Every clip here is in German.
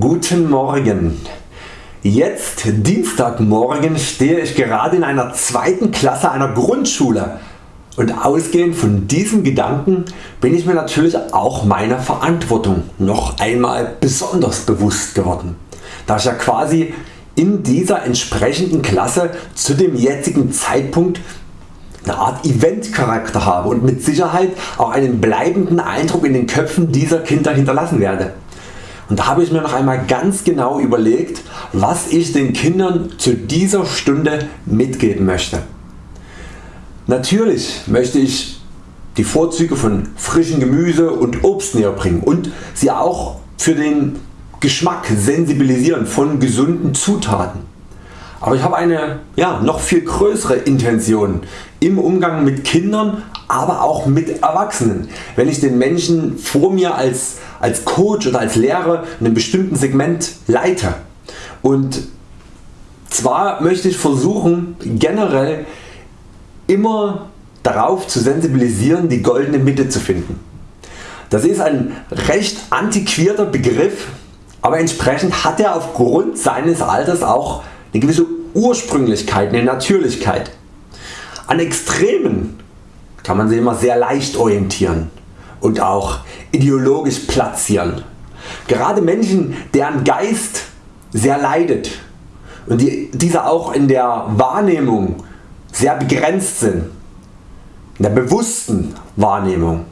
Guten Morgen. Jetzt Dienstagmorgen stehe ich gerade in einer zweiten Klasse einer Grundschule und ausgehend von diesem Gedanken bin ich mir natürlich auch meiner Verantwortung noch einmal besonders bewusst geworden, da ich ja quasi in dieser entsprechenden Klasse zu dem jetzigen Zeitpunkt eine Art Eventcharakter habe und mit Sicherheit auch einen bleibenden Eindruck in den Köpfen dieser Kinder hinterlassen werde. Und da habe ich mir noch einmal ganz genau überlegt was ich den Kindern zu dieser Stunde mitgeben möchte. Natürlich möchte ich die Vorzüge von frischem Gemüse und Obst näher bringen und sie auch für den Geschmack sensibilisieren von gesunden Zutaten. Aber ich habe eine ja, noch viel größere Intention im Umgang mit Kindern, aber auch mit Erwachsenen, wenn ich den Menschen vor mir als, als Coach oder als Lehrer in einem bestimmten Segment leite. Und zwar möchte ich versuchen generell immer darauf zu sensibilisieren die goldene Mitte zu finden. Das ist ein recht antiquierter Begriff, aber entsprechend hat er aufgrund seines Alters auch eine gewisse Ursprünglichkeit, eine Natürlichkeit. An Extremen kann man sich immer sehr leicht orientieren und auch ideologisch platzieren. Gerade Menschen deren Geist sehr leidet und die, diese auch in der Wahrnehmung sehr begrenzt sind, in der bewussten Wahrnehmung,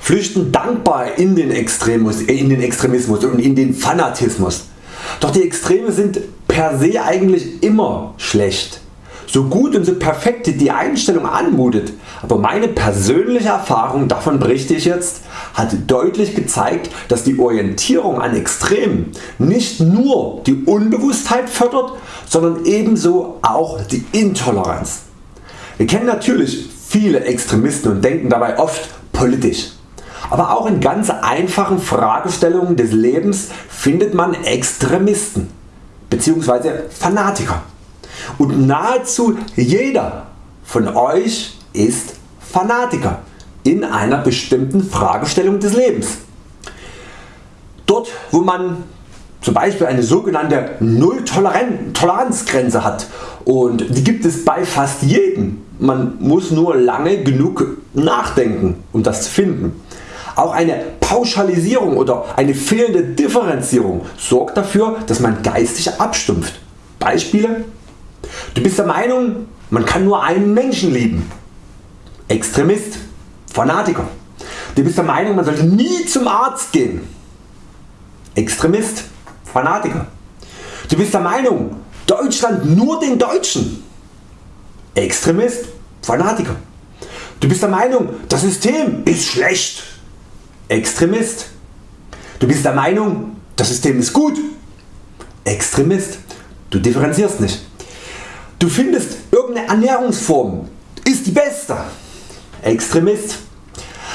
flüchten dankbar in den, Extremus, in den Extremismus und in den Fanatismus. Doch die Extreme sind per se eigentlich immer schlecht. So gut und so perfekt die Einstellung anmutet, aber meine persönliche Erfahrung, davon berichte ich jetzt, hat deutlich gezeigt, dass die Orientierung an Extremen nicht nur die Unbewusstheit fördert, sondern ebenso auch die Intoleranz. Wir kennen natürlich viele Extremisten und denken dabei oft politisch. Aber auch in ganz einfachen Fragestellungen des Lebens findet man Extremisten bzw. Fanatiker. Und nahezu jeder von Euch ist Fanatiker in einer bestimmten Fragestellung des Lebens. Dort wo man zum Beispiel eine sogenannte Null-Toleranzgrenze hat und die gibt es bei fast jedem. Man muss nur lange genug nachdenken um das zu finden. Auch eine Pauschalisierung oder eine fehlende Differenzierung sorgt dafür dass man geistig abstumpft. Beispiele Du bist der Meinung man kann nur einen Menschen lieben. Extremist, Fanatiker. Du bist der Meinung man sollte nie zum Arzt gehen. Extremist, Fanatiker. Du bist der Meinung Deutschland nur den Deutschen. Extremist, Fanatiker. Du bist der Meinung das System ist schlecht. Extremist. Du bist der Meinung das System ist gut. Extremist. Du differenzierst nicht. Du findest irgendeine Ernährungsform ist die beste. Extremist.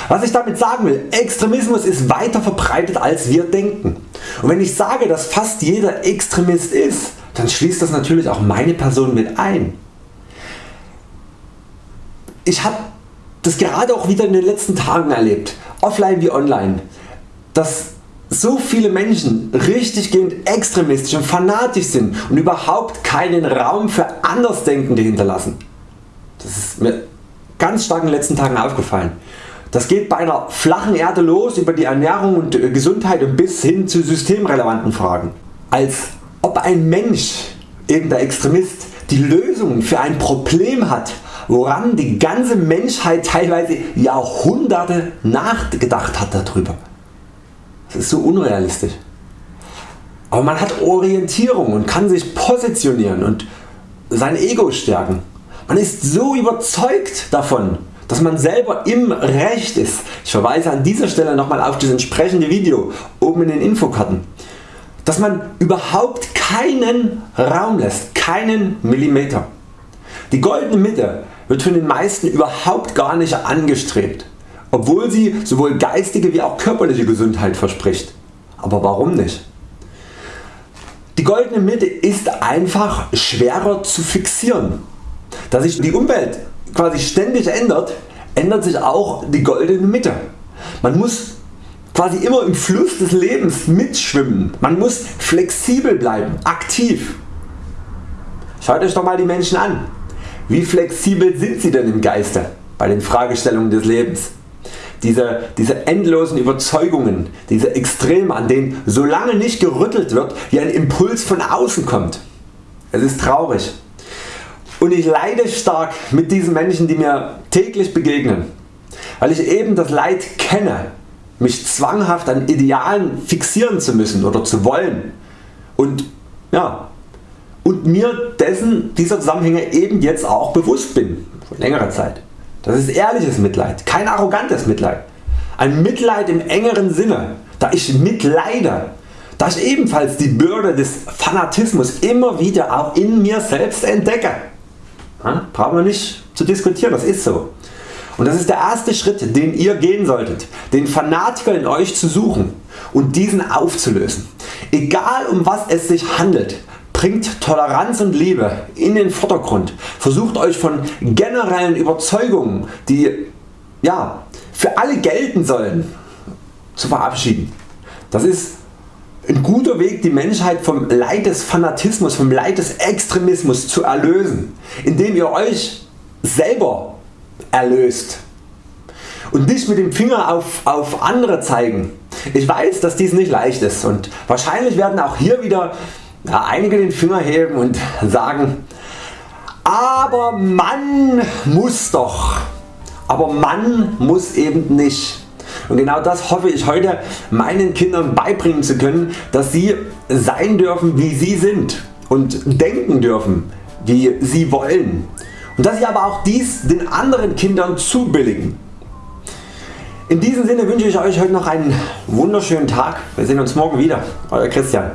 Was ich damit sagen will, Extremismus ist weiter verbreitet als wir denken. Und wenn ich sage dass fast jeder Extremist ist, dann schließt das natürlich auch meine Person mit ein. Ich habe das gerade auch wieder in den letzten Tagen erlebt, offline wie online, dass so viele Menschen richtiggehend extremistisch und fanatisch sind und überhaupt keinen Raum für Andersdenkende hinterlassen. Das ist mir ganz stark in den letzten Tagen aufgefallen. Das geht bei einer flachen Erde los über die Ernährung und Gesundheit und bis hin zu systemrelevanten Fragen. Als ob ein Mensch, eben der Extremist, die Lösung für ein Problem hat, woran die ganze Menschheit teilweise Jahrhunderte nachgedacht hat darüber. Das ist so unrealistisch. Aber man hat Orientierung und kann sich positionieren und sein Ego stärken. Man ist so überzeugt davon, dass man selber im Recht ist. Ich verweise an dieser Stelle nochmal auf das entsprechende Video oben in den Infokarten. Dass man überhaupt keinen Raum lässt, keinen Millimeter. Die goldene Mitte wird von den meisten überhaupt gar nicht angestrebt obwohl sie sowohl geistige wie auch körperliche Gesundheit verspricht. Aber warum nicht? Die goldene Mitte ist einfach schwerer zu fixieren. Da sich die Umwelt quasi ständig ändert, ändert sich auch die goldene Mitte. Man muss quasi immer im Fluss des Lebens mitschwimmen. Man muss flexibel bleiben, aktiv. Schaut Euch doch mal die Menschen an. Wie flexibel sind sie denn im Geiste bei den Fragestellungen des Lebens? Diese, diese endlosen Überzeugungen, diese Extreme an denen so lange nicht gerüttelt wird wie ein Impuls von außen kommt. Es ist traurig. Und ich leide stark mit diesen Menschen die mir täglich begegnen, weil ich eben das Leid kenne mich zwanghaft an Idealen fixieren zu müssen oder zu wollen und, ja, und mir dessen dieser Zusammenhänge eben jetzt auch bewusst bin, vor längerer Zeit. Das ist ehrliches Mitleid, kein arrogantes Mitleid. Ein Mitleid im engeren Sinne, da ich mitleide, da ich ebenfalls die Bürde des Fanatismus immer wieder auch in mir selbst entdecke. Ja, brauchen wir nicht zu diskutieren, das ist so. Und das ist der erste Schritt den ihr gehen solltet, den Fanatiker in Euch zu suchen und diesen aufzulösen. Egal um was es sich handelt, bringt Toleranz und Liebe in den Vordergrund. Versucht Euch von generellen Überzeugungen die ja, für alle gelten sollen zu verabschieden. Das ist ein guter Weg die Menschheit vom Leid des Fanatismus, vom Leid des Extremismus zu erlösen, indem ihr Euch selber erlöst und nicht mit dem Finger auf, auf andere zeigen. Ich weiß dass dies nicht leicht ist und wahrscheinlich werden auch hier wieder ja, einige den Finger heben und sagen aber man muss doch, aber man muss eben nicht. Und genau das hoffe ich heute meinen Kindern beibringen zu können, dass sie sein dürfen wie sie sind und denken dürfen wie sie wollen und dass Sie aber auch dies den anderen Kindern zubilligen. In diesem Sinne wünsche ich Euch heute noch einen wunderschönen Tag. Wir sehen uns morgen wieder. Euer Christian.